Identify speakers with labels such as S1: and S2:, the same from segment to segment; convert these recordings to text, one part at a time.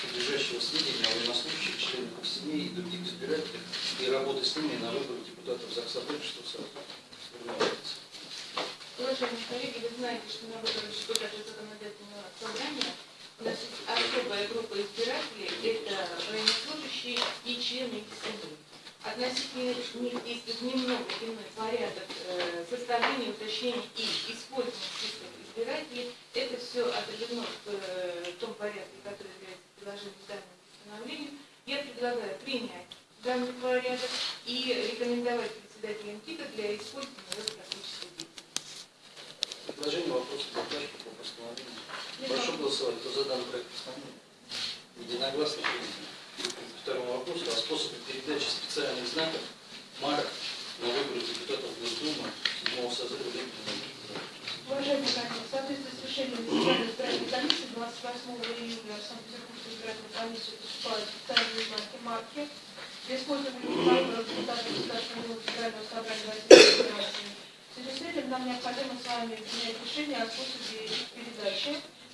S1: содержащего сведения о военнослужащих, членах их семей и других избирателях и работы с ними на выборах депутатов ЗАГСа что сформироваться.
S2: Уважаемые коллеги, вы знаете, что на выборах депутатов законодательного собрания у нас есть особая группа избирателей, это военнослужащие и члены их семей. Относительно них действует немного иной порядок э, составления, уточнения и использования списков избирателей. Это все отражено в, э, том порядке, который является приложением к данному постановлению. Я предлагаю принять данный порядок и рекомендовать председателям ТИКа для использования в практической деятельности.
S1: Предложение вопроса задачи по постановлению. Прошу голосовать. Кто за данный проект постановления? Единогласно принято. К второму вопросу о способе передачи специальных знаков марок на выборы депутатов Госдумы седьмого созыва Летнего
S3: Уважаемые коллеги, в соответствии с решением Национальной избирательной комиссии 28 июля в Санкт-Петербургской избирательной комиссии поступают специальные знаки марки для использования на выборах депутатов Государственного Думы Федерального собрания Российской Федерации. В связи с этим нам необходимо с вами принять решение о способе их передачи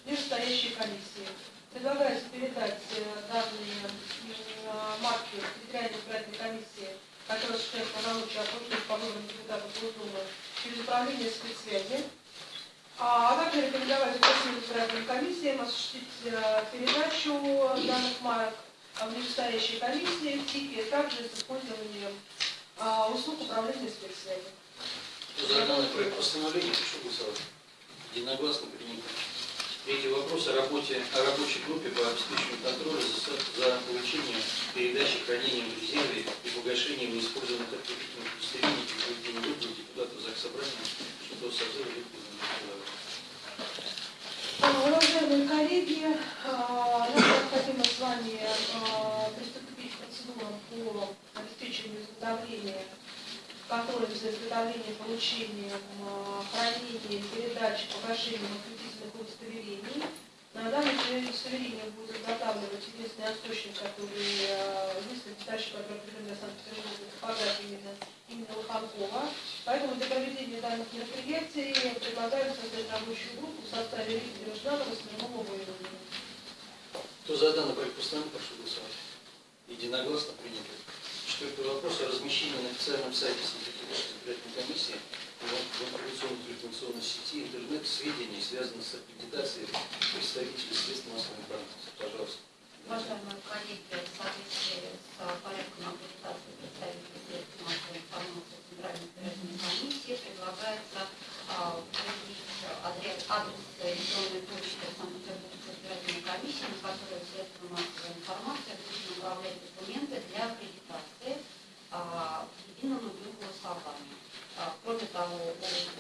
S3: вышестоящей комиссии. Предлагается передать э, данные э, марки территориальной избирательной комиссии, которая осуществляет полномочия окружных по выборам депутатов Госдумы через управление спецсвязи. А также рекомендовать участникам избирательной комиссии осуществить э, передачу данных марок в нижестоящей комиссии в ТИКе, также с использованием а, услуг управления спецсвязи.
S1: За данный проект постановления, прошу голосовать. Единогласно принято. Третий вопрос о работе о рабочей группе по обеспечению контроля за, за получением, передачей, хранением в резерве и погашением неиспользованных открытительных удостоверений проведении выборов депутатов ЗАГС Собрания шестого созыва
S3: Уважаемые коллеги, а, нам необходимо с вами а, приступить к процедурам по обеспечению изготовления контроля за изготовлением, получением, а, хранением, передачей, удостоверений. На данном удостоверение будет изготавливать единственный источник, который, единственный писающий, который определен для Санкт-Петербурга, типография именно, именно Лоханкова. Поэтому для проведения данных мероприятий предлагаю создать рабочую группу в составе Виктора Жданова, Смирнова, Воеводина.
S1: Кто за данный проект постановления, прошу голосовать. Единогласно принято. Четвертый вопрос о размещении на официальном сайте Санкт-Петербургской избирательной комиссии информационной информационной сети интернет сведений, связанных с аккредитацией представителей средств массовой информации. Пожалуйста.
S4: Уважаемые коллеги, в соответствии с порядком аккредитации представителей средств массовой информации Центральной избирательной комиссии предлагается определить адрес, адрес электронной почты Санкт-Петербургской избирательной комиссии, на которой средства массовой информации будут направлять документы для аккредитации а, в едином мобильном голосовании. А, кроме того,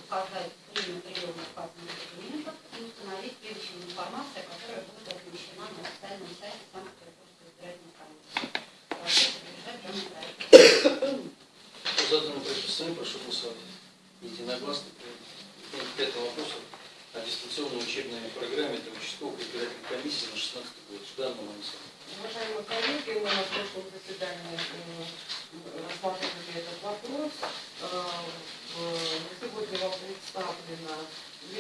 S4: указать время приема указанных документов и установить перечень информации, которая будет размещена на официальном сайте Санкт-Петербургской избирательной комиссии. Прошу поддержать данный проект.
S1: Кто за данный проект постановления, прошу голосовать. Единогласно принято. К пятому вопросу о дистанционной учебной программе для участковых избирательных комиссий на 16 год. Жданова Манисова.
S5: Уважаемые коллеги, мы на прошлом заседании м, рассматривали этот вопрос. Э, в- Сегодня вам представлено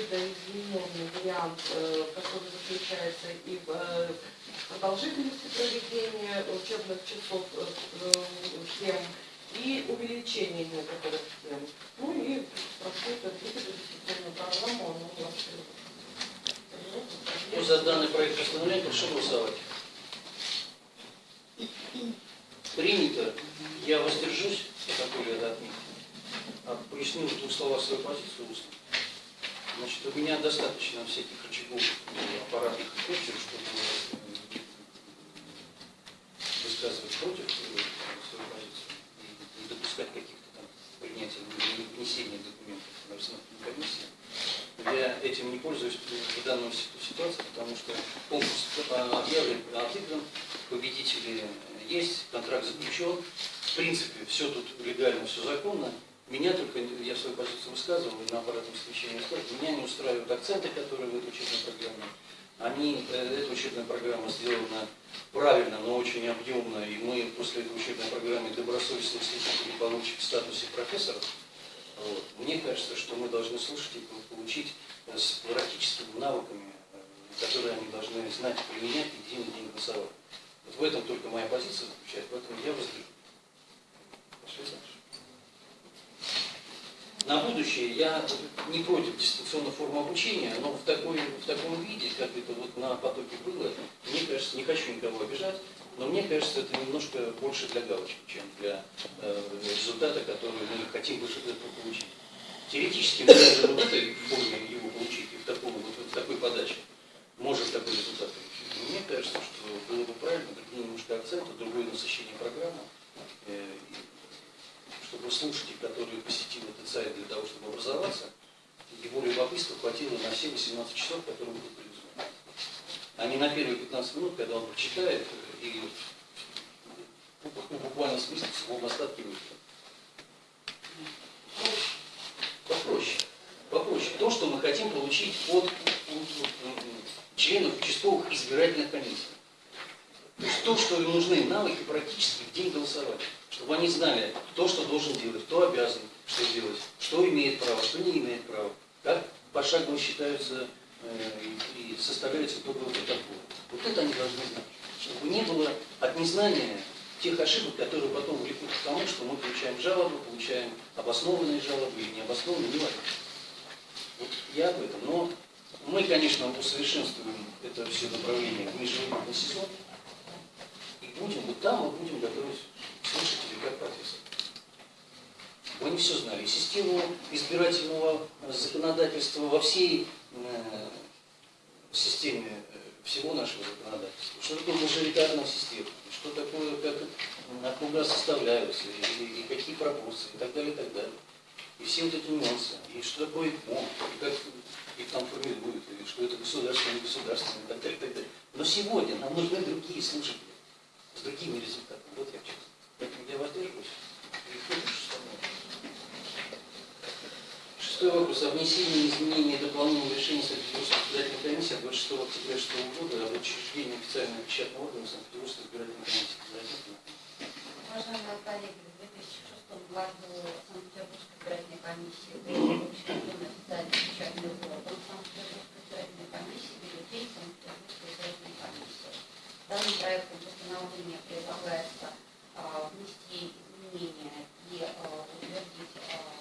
S5: видоизмененный вариант, э, который заключается и в э, продолжительности проведения учебных часов э, тем и увеличение некоторых тем. Ну и прошу это дисциплинарную программу, она у вас
S1: Кто за данный проект постановления, прошу голосовать. Принято. Я воздержусь, такой я отметить. А поясню в двух словах свою позицию. Значит, у меня достаточно всяких рычагов аппаратных и чтобы э, высказывать против свою позицию не допускать каких-то там принятия или внесения документов на рассмотрение комиссии. Я этим не пользуюсь в данной ситуации, потому что конкурс э, объявлен, отыгран, победители есть, контракт заключен. В принципе, все тут легально, все законно. Меня только, я свою позицию высказывал, на аппаратном встречении высказывал, меня не устраивают акценты, которые в этой учебной программе. Они, э, эта учебная программа сделана правильно, но очень объемно, и мы после этой учебной программы добросовестных слушателей получим в статусе профессоров. Вот. Мне кажется, что мы должны слушать и получить э, с практическими навыками, э, которые они должны знать, применять и день в день голосовать. Вот в этом только моя позиция заключается, поэтому я воздержусь. Пошли дальше. На будущее я не против дистанционной формы обучения, но в, такой, в таком виде, как это вот на потоке было, мне кажется, не хочу никого обижать, но мне кажется, это немножко больше для галочки, чем для э, результата, который мы хотим выше этого получить. Теоретически мы даже в этой форме его получить и в, таком, вот, в такой подаче можем такой результат получить. Мне кажется, что было бы правильно другие немножко акценты, другое насыщение программы. Э, чтобы слушатель, который посетил этот сайт для того, чтобы образоваться, его любопытства хватило на все 18 часов, которые будут предусмотрены. А не на первые 15 минут, когда он прочитает и ну, буквально смысле в своем остатке выйдет. Попроще. Попроще. То, что мы хотим получить от членов участковых избирательных комиссий. То есть то, что им нужны навыки практически в день голосования. Чтобы они знали, кто что должен делать, кто обязан что делать, что имеет право, что не имеет права, как пошагово считаются э, и, составляются итоговые протоколы. Вот это они должны знать. Чтобы не было от незнания тех ошибок, которые потом влекут к тому, что мы получаем жалобы, получаем обоснованные жалобы или необоснованные, не. Вот я об этом. Но мы, конечно, усовершенствуем это все направление в международный сезон. И будем, вот там мы будем готовить слушателей как профессор. Не все знали. Систему избирательного законодательства во всей э, системе э, всего нашего законодательства. Что такое мажоритарная система, что такое, как округа составляются, и, и, какие пропорции, и так далее, и так далее. И все вот эти нюансы. И что такое ИПО, и как их там формируют, и что это государство, не государство, и так далее, и так далее. Но сегодня нам нужны другие слушатели с другими результатами. Вот я честно. Поэтому я воздерживаюсь. Шестой вопрос о внесении изменений и дополнении решения Санкт-Петербургской избирательной комиссии от 26 октября 2006 года об учреждении официального печатного органа Санкт-Петербургской избирательной комиссии.
S4: Уважаемые коллеги, в 2006 году Санкт-Петербургская избирательная комиссия была учреждена официальный печатный орган Санкт-Петербургской избирательной комиссии, бюллетень Санкт-Петербургской избирательной комиссии. Данным проектом постановления предлагается а, внести изменения и а, утвердить а,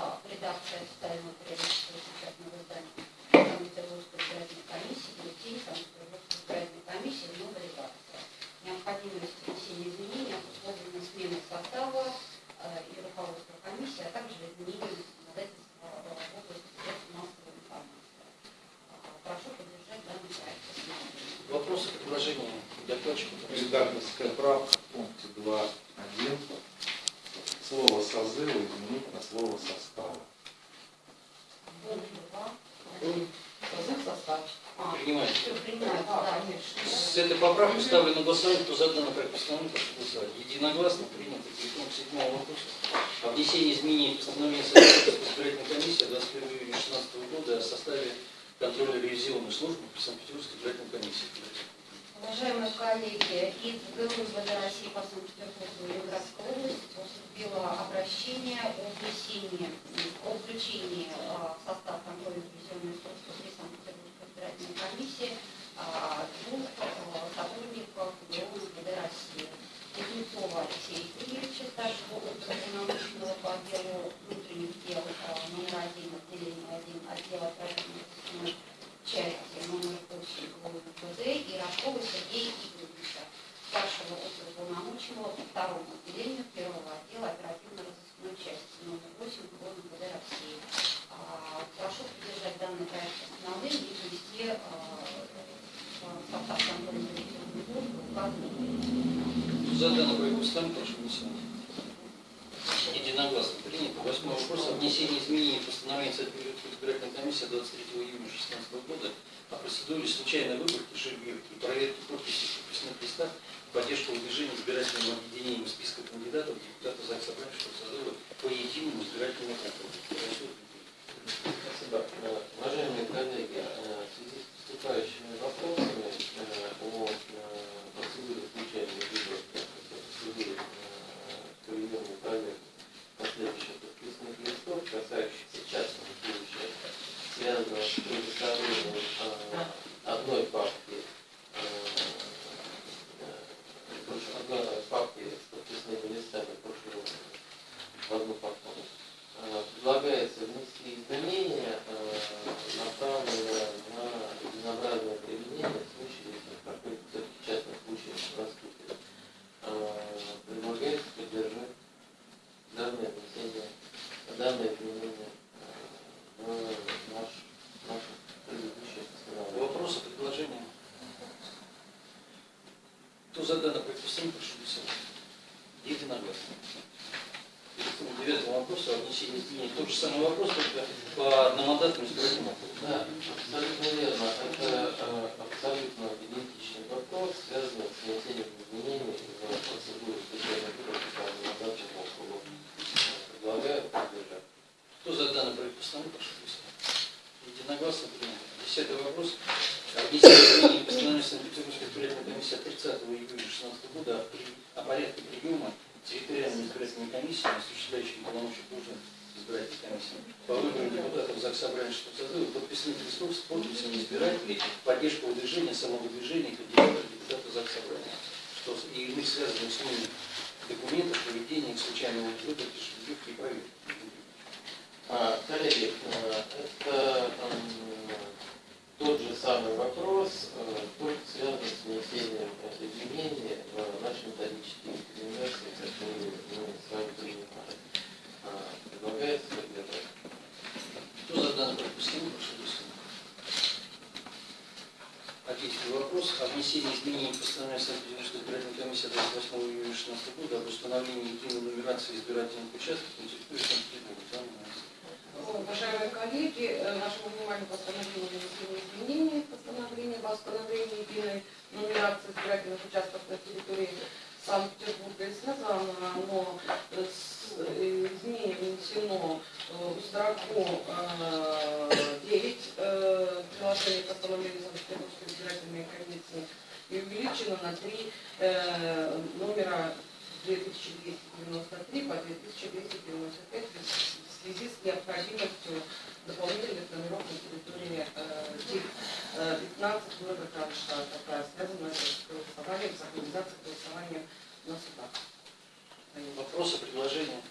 S4: устав редакции официального периодического печатного издания Санкт-Петербургской избирательной комиссии, бюллетень Санкт-Петербургской избирательной комиссии в новой редакции. Необходимость внесения изменений обусловлена сменой состава и руководства комиссии, а также изменением законодательства в области средств массовой информации. Прошу поддержать данный проект постановления.
S1: Вопросы, докладчика?
S6: Редакторская правка в пункте 2.1. Слово созыва изменить на слово состава.
S5: Созыв состав.
S4: А.
S1: С этой поправкой ставлю на голосование, кто за данный проект постановления, прошу голосовать. Единогласно принято. К седьмому вопросу. О внесении изменений в постановление Санкт-Петербургской избирательной комиссии 21 июня 2016 года о составе контроля ревизионной службы при Санкт-Петербургской избирательной комиссии.
S4: Уважаемые коллеги, из ГУВД России по Санкт-Петербургу Ленинградской области поступило обращение о внесении, о включении а, в состав контрольной ревизионной службы при Санкт-Петербургской избирательной комиссии а, двух а, сотрудников ГУВД России. Кузнецова Алексея Юрьевича, старшего уполномоченного по отделу внутренних дел а, номер один, отделение один, отдела оперативной части номер 8 ГУВД и Рожкова Сергея Игоревича, старшего уполномоченного по второму отделению первого отдела оперативно-розыскной части номер 8 ГУВД России. А, Прошу поддержать данный проект постановления и внести а, в состав контрольной ревизионной службы указанные
S1: За данный проект постановления прошу голосовать. Единогласно принято. Восьмой вопрос о внесении изменений в постановление Санкт-Петербургской избирательной комиссии 23 июня 2016 года о процедуре случайной выборки, шагировки и проверки подписей в подписных листах поддержку выдвижения избирательным объединением списка кандидатов в депутаты ЗАГС Собравшего созыва по единому избирательному округу. Прошу.
S7: Спасибо. Э, Уважаемые коллеги, э, в связи с поступающими вопросами э, о э, процедуре включения выборов, э, процедуре э, проведения проверки последующих подписных листов, касающихся частного случая, связанного с предоставлением э, одной папки э, э, прошу, одной папки с подписными листами прошу в одну папку. Э, Предлагается внести изменения, э, направленные на единообразное применение в случае, если какой-то все-таки частный случай наступит. Э, Предлагается поддержать данное внесение, данное изменение э, в наш, наше предыдущее постановление.
S1: Вопросы, предложения? Кто за данное предписание, прошу голосовать. Единогласно. Переходим к девятому вопросу о внесении изменений. Тот же самый вопрос, только по одномандатным избирательным округам.
S7: Да, абсолютно верно. Это э, абсолютно идентичный вопрос, связанный с внесением изменений в процедуру включения выборов по одномандатному округу. Предлагаю поддержать.
S1: Кто за данный проект постановления, прошу голосовать. Единогласно принято. Десятый вопрос. О внесении изменений в постановление Санкт-Петербургской избирательной комиссии от 30 июля 2016 года о порядке приема территориальной избирательной комиссии, осуществляющей полномочия службы избирательной комиссии по выборам депутатов ЗАГС Собрания что созыва подписных листов с подписями избирателей поддержку выдвижения, самовыдвижения кандидатов в депутаты ЗАГС Собрания, что и иных связанных с ними документов, проведения их случайного шпилевки и проверки.
S7: А, Коллеги, э, это тот же самый вопрос, э, только связанный с внесением э, изменений в наши методические рекомендации, которые мы с вами принимали. А, Предлагается поддержать.
S1: Кто за данный постановления, голосовать. Одиннадцатый вопрос о внесении изменений в постановление Санкт-Петербургской избирательной комиссии от 28 июня 2016 года об установлении единой нумерации избирательных участков на территории Санкт-Петербурга.
S5: Уважаемые коллеги, э, нашему вниманию постановление внесения изменений в постановление об установлении единой нумерации избирательных участков на территории Санкт-Петербурга и связано оно с э, изменением внесено э, в строку э, 9 э, приложения постановления Санкт-Петербургской избирательной комиссии и увеличено на три э, номера 2293 по 2295 в связи с необходимостью дополнительных номеров на территории э, э, 15 города Кронштадта, такая связанная с голосованием, с организацией голосования на судах.
S1: Вопросы, предложения?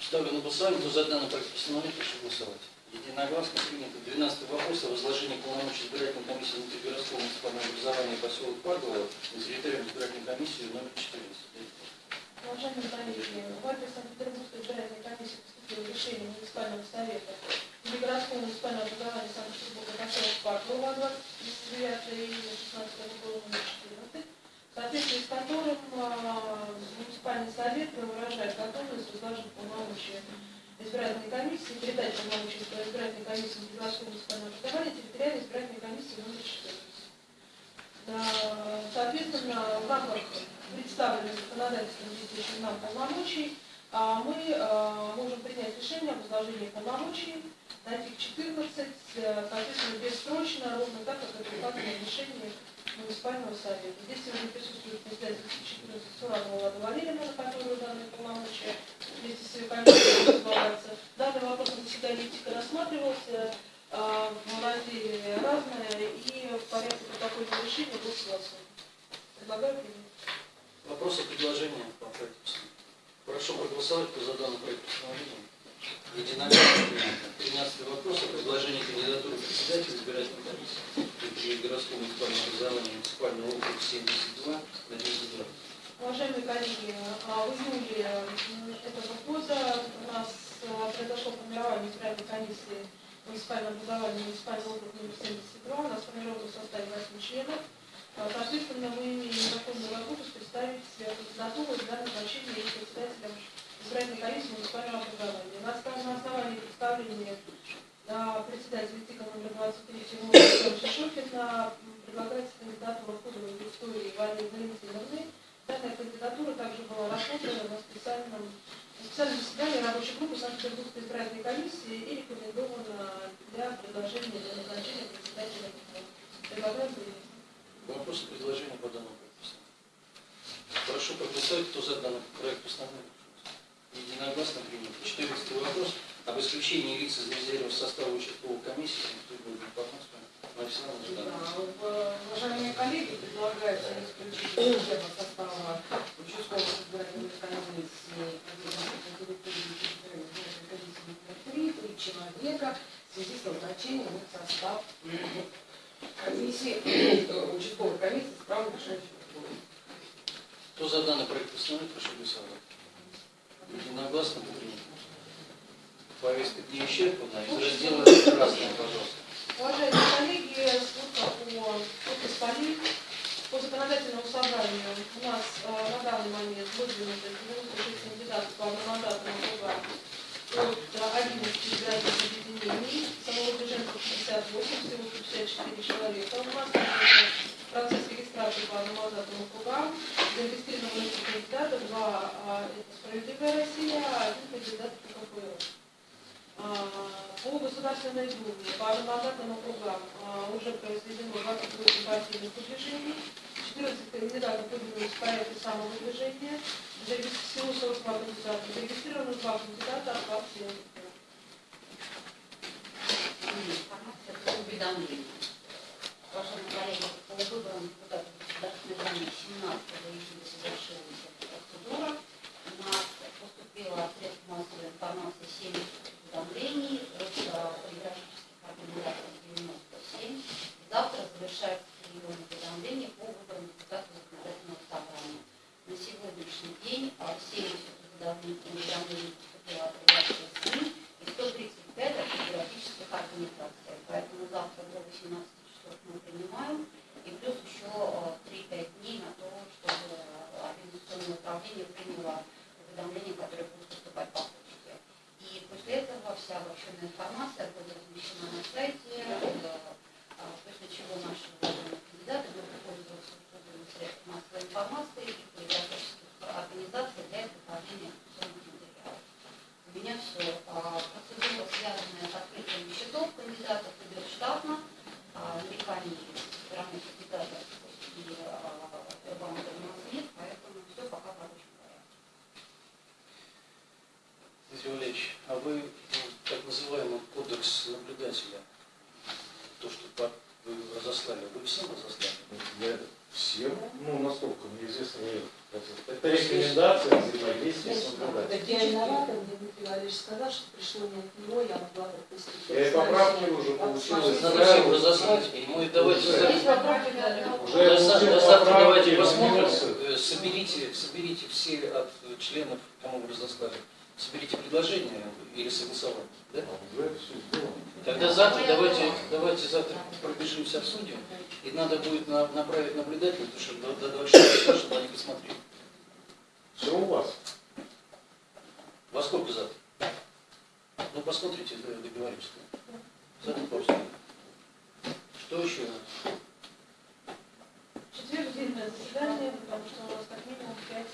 S1: Ставлю на голосование. Кто за данный проект постановления, прошу голосовать. Единогласно принято. Двенадцатый вопрос о возложении полномочий избирательной комиссии внутригородского муниципального образования поселок Падово на территорию избирательной комиссии номер 14.
S3: Уважаемые коллеги, в адрес Санкт-Петербургской избирательной комиссии поступило решение муниципального совета городского муниципального образования Санкт-Петербурга Паркова 29 июня 16 года номер 14, в соответствии с которым а, муниципальный совет выражает готовность возложить полномочия избирательной комиссии, передать полномочия избирательной комиссии городского муниципального образования территориальной избирательной комиссии номер 14. Да, Соответственно, в рамках представленных законодательством действующих нам полномочий, а, мы а, можем принять решение об возложении полномочий на ТИК 14, э, соответственно, бессрочно, ровно так, как это указано в решении муниципального совета. Здесь сегодня присутствует председатель ТИК 14 Суранова Лада Валерьевна, на которую данные полномочия вместе с ее возлагаются. Данный вопрос на заседании ТИКа рассматривался а, в разделе разное и в порядке протокольного решения был согласован. Предлагаю принять.
S1: Вопросы, предложения по проекту? Прошу проголосовать, кто за данный проект. Единогласно принято. Тринадцатый вопрос о предложении кандидатуры председателя избирательной комиссии при городском муниципальном образовании муниципального округа 72 на 10 градусов.
S3: Уважаемые коллеги, а, в июле этого года у нас а, произошло формирование избирательной комиссии муниципального образования муниципального округа номер 72. У нас сформировано в составе 8 членов. А, Соответственно, мы имеем законную возможность представить кандидатуру для назначения их председателем избирательной комиссии муниципального образования. На на основании представления на председателя ТИКа номер 23 Тимура Шохина предлагается кандидатура Ходовой Виктории Валентиновны. Данная кандидатура также была рассмотрена на специальном, специальном заседании рабочей группы Санкт-Петербургской избирательной комиссии и рекомендована для предложения для назначения председателя. Предлагаем.
S1: Вопросы, предложения по данному проекту? Прошу проголосовать, кто за данный проект постановления. Единогласно принято. Четырнадцатый вопрос об исключении лиц из резерва состава участковой комиссии. Александр
S5: Да, в- Уважаемые коллеги, предлагается исключить из резерва состава территории территориальной избирательной комиссии три человека в связи с назначением в состав комиссии, э, участковой комиссии с правом слова.
S1: Кто за данный проект постановления, прошу голосовать. Единогласно принято. Повестка не исчерпана. Из раздела «Красное», пожалуйста.
S3: Уважаемые коллеги, служба по полей по законодательному собранию у нас э, на данный момент выдвинуто 96 кандидатов по одномандатному округам от э, 11 избирательных объединений, самовыдвиженцев 58, всего 154 человека. У нас процесс регистрации по одномандатным округам, зарегистрировано 8 кандидатов, два а, это «Справедливая Россия», а один кандидат по КПР. А, По Государственной Думе, по одномандатным округам а, уже произведено 28 партийных выдвижений, 14 кандидатов выдвинулись в порядке самовыдвижения, всего 42 кандидата, зарегистрировано 2 кандидата от партии.
S4: Информация по уведомлению. Уважаемые коллеги, по выборам депутатов Государственной Думы 17 июля завершилась процедура. У нас поступило средств массовой информации 7 уведомлений, от э, полиграфических организаций 97. Завтра завершается прием уведомлений по выборам депутатов законодательного собрания. На сегодняшний день а, 70 уведомлений уведомлений поступило от редакции СМИ и 135 от географических организаций. Поэтому завтра до 18 часов мы принимаем. И плюс еще э, 3-5 дней на то, чтобы э, организационное управление приняло уведомления, которые будут поступать по почте. И после этого вся обобщенная информация будет размещена на сайте, э, а, после чего наши уважаемые кандидаты будут пользоваться услугами средств массовой информации и полиграфических организаций для изготовления информационных материалов. У меня все. Процедура, связанная с открытием счетов кандидатов, идет штатно. А, Нареканий со стороны кандидатов и а, банка у нас нет, поэтому все пока в рабочем порядке.
S1: Дмитрий Валерьевич, а вы ну, так называемый кодекс наблюдателя, то, что по- вы разослали, вы всем разослали?
S6: Я всем, ну, насколько мне известно, нет. Это- Это рекомендация взаимодействия с наблюдателем.
S8: Так я виновата, мне Дмитрий Валерьевич сказал, что пришло не от него, я
S6: и поправки уже получилось.
S1: Надо всем разослать, и мы давайте
S6: Уже. получил
S1: да, завтра давайте посмотрим, э, соберите, соберите все от членов, кому вы разослали, соберите предложения или согласование, да?
S6: Сделано.
S1: Тогда завтра давайте, давайте завтра пробежимся, обсудим, и надо будет на- направить наблюдателя, потому что до, до 26 числа, чтобы они посмотрели.
S6: Все у вас.
S1: Во сколько завтра? Ну, посмотрите, договоримся. Завтра просто. Что еще?
S3: В четверг длинное заседание, потому что у нас как минимум 5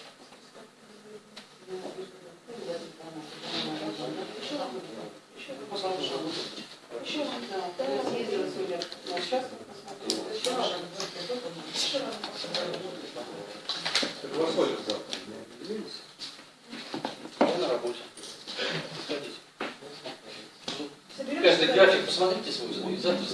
S3: Еще Еще
S5: Я съездила сегодня на участок, посмотрела, еще раз,
S3: еще раз.
S6: Так во сколько завтра? Не определились?
S1: Я на работе. Приходите. Ну,
S3: Соберемся
S1: Каждый
S3: тогда?
S1: график посмотрите и завтра